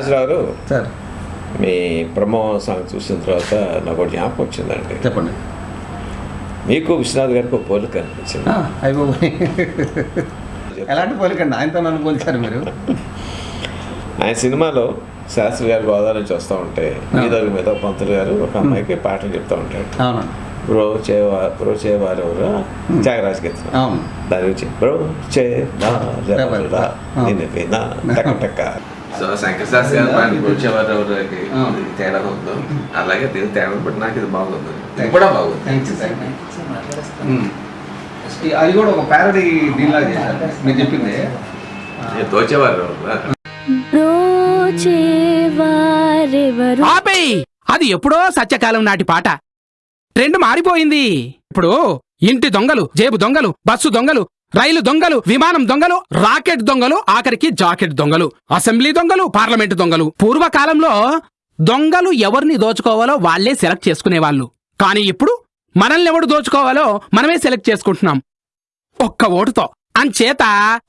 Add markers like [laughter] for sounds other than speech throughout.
రాజరావు గారు సార్. మీ promo song చూసిన తర్వాత నాకు జ్ఞాపకం వచ్చిందండి. చెప్పండి. మీకు విశ్వనాథ్ గారికి ఒక పోలిక అనిపించింది. అయిపోయి ఎలాంటి పోలికండి ఆయనతో నన్ను పోల్చారు మీరు. ఆయన సినిమాలో శాస్త్రి గారి గోదావరి నుంచి వస్తూ ఉంటే మీదరు మీద పంతులు గారు ఒక అమ్మాయికి పాటలు చెప్తూ ఉంటాడు. బ్రో చేవా బ్రో చేవారు ఎవరు? త్యాగరాజ గీతం. దాని గురించి బ్రో టక్క టక్క సో శంకర్ శాస్త్రి గారు చేవారు ఎవరికి అవును. తేడా ఉందో. అలాగే దీని తేడా బట్టి నాకు ఇది బాగుంది. ఇది కూడా బాగుంది. అది కూడా ఒక ప్యారడీ దీనిలాగా చేశారు. మీరు చెప్పింది. దోచేవారు ఆపేయ్! అది ఎప్పుడో సత్యకాలం నాటి పాట. ట్రెండ్ మారిపోయింది. ఇప్పుడు ఇంటి దొంగలు జేబు దొంగలు బస్సు దొంగలు రైలు దొంగలు విమానం దొంగలు రాకెట్ దొంగలు ఆఖరికి జాకెట్ దొంగలు అసెంబ్లీ దొంగలు పార్లమెంటు దొంగలు. పూర్వకాలంలో దొంగలు ఎవరిని దోచుకోవాలో వాళ్ళే సెలెక్ట్ చేసుకునేవాళ్ళు. కానీ ఇప్పుడు మనల్ని ఎవడు దోచుకోవాలో మనమే సెలెక్ట్ చేసుకుంటున్నాం. ఒక్క ఓటుతో. అంచేత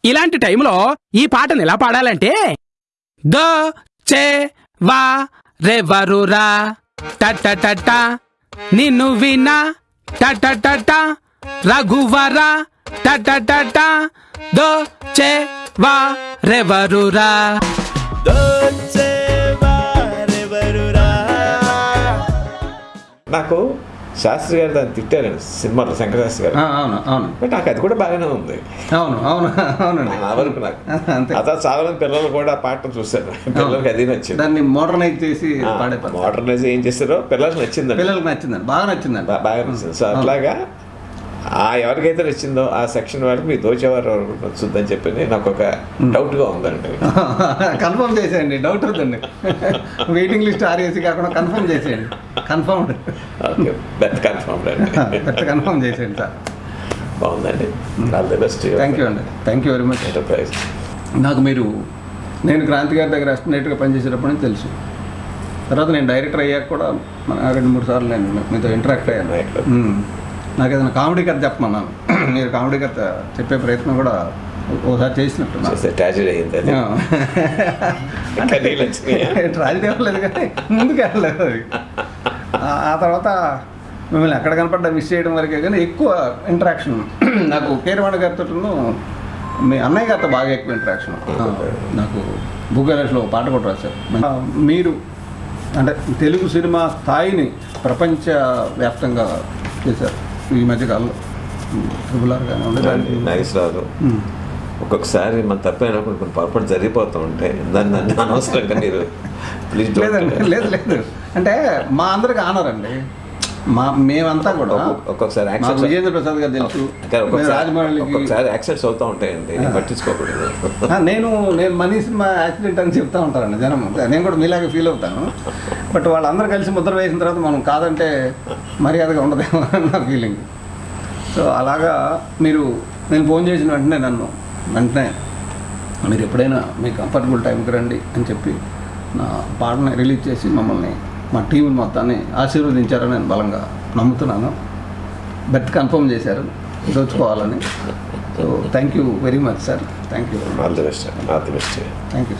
ఇలాంటి టైంలో ఈ పాటను ఎలా పాడాలంటే ద చే వా రెవరురా టట నిన్ను వినా టట రఘువరా టట ద చే వా రెవరురా నాకు శాస్త్రి గారు దాన్ని తిట్టారండి సినిమాలో శంకరశాస్త్రి గారు. ఆ, అవును అవును. బట్ నాకు అది కూడా బాగానే ఉంది. అవును అవును అవునండి. నా వరకు నాకు. అంతే. అత చాలా మంది పిల్లలు కూడా ఆ పాటను చూశారు. పిల్లలకి అది నచ్చింది. దాన్ని మోడర్నైజ్ చేసి. మోడర్నైజ్ ఏం చేస్తారో పిల్లలకు నచ్చిందండి. పిల్లలకు నచ్చిందండి బాగా నచ్చిందండి. బాగా నచ్చింది. సో అట్లాగా ఆ ఎవరికైతే నచ్చిందో ఆ సెక్షన్ వాళ్ళకి మీ దోచేవారు ఎవరికి నచ్చుద్దని చెప్పి నాకు ఒక డౌట్గా ఉందండి. [laughs] కన్ఫర్మ్ చేసేయండి డౌట్ అవుతుంది వెయిటింగ్ లిస్ట్ ఆర్ఏసీ కాకుండా కన్ఫర్మ్ చేసేయండి. కన్ఫర్మ్ ఓకే బెత్ కన్ఫర్మ్ అండి. [laughs] పెద్ద కన్ఫర్మ్ చేసేయండి సార్. బాగుందండి. All the best thank you అండి. Thank you very much enterprise నాకు మీరు నేను క్రాంతి గారి దగ్గర అసిస్టెంట్గా పనిచేసేటప్పుడు నుంచి తెలుసు. తర్వాత నేను డైరెక్టర్ అయ్యాక కూడా మన రెండు మూడు సార్లు నేను మీతో ఇంటరాక్ట్ అయ్యాను. నాకు ఏదైనా కామెడీ కథ చెప్పమన్నాను. మీరు కామెడీ కథ చెప్పే ప్రయత్నం కూడా చేసినట్టున్నారు చేస్తే ట్రాజడీ అయింది అవ్వలేదు కానీ ముందుకు వెళ్ళలేదు అది. ఆ- తర్వాత మిమ్మల్ని ఎక్కడ కనపడ్డా మిస్ చేయడం వరకే కానీ ఎక్కువ ఇంటరాక్షన్ నాకు కీరవాణి గారితో మీ అన్నయ్య గారితో బాగా ఎక్కువ ఇంటరాక్షన్ నాకు భూగలేష్లో పాట కూడా రాశారు. మీరు అంటే తెలుగు సినిమా స్థాయిని ప్రపంచ వ్యాప్తంగా చేశారు. ఈ మధ్యకాలంలో ట్రిపుల్ ఆర్ కానీ నాగేశ్వరరావు ఒక్కొక్కసారి మన తప్పైనప్పుడు కొన్ని పొరపాటు జరిగిపోతూ ఉంటాయి. దాన్ని అనవసరంగా మీరు ప్లీజ్ లేదండి లేదు లేదు. [laughs] అంటే మా అందరికి ఆనర్ అండి మా మేమంతా కూడా ఒక్కొక్కసారి యాక్సెప్ట్ విజేంద్ర ప్రసాద్ గారు తెలుసు. ఒక్కొక్కసారి యాక్సెప్ట్స్ అవుతూ ఉంటాయండి. పట్టించుకోకూడదు. నేను నేను మనీ సినిమా యాక్సిడెంట్ అని చెప్తా ఉంటారండి జనం. నేను కూడా మీలాగా ఫీల్ అవుతాను. బట్ వాళ్ళందరూ కలిసి ముద్ర వేసిన తర్వాత మనం కాదంటే మర్యాదగా ఉండదేమో నా ఫీలింగ్ సో అలాగా మీరు నేను ఫోన్ చేసిన వెంటనే నన్ను వెంటనే మీరు ఎప్పుడైనా మీ కంఫర్టబుల్ టైంకి రండి అని చెప్పి నా పాటని రిలీజ్ చేసి మమ్మల్ని మా టీం మొత్తాన్ని ఆశీర్వదించారని నేను బలంగా నమ్ముతున్నాను. బెత్ కన్ఫర్మ్ చేశారు. దోచుకోవాలని. So thank you very much sir. Thank you all the best all the best. Thank you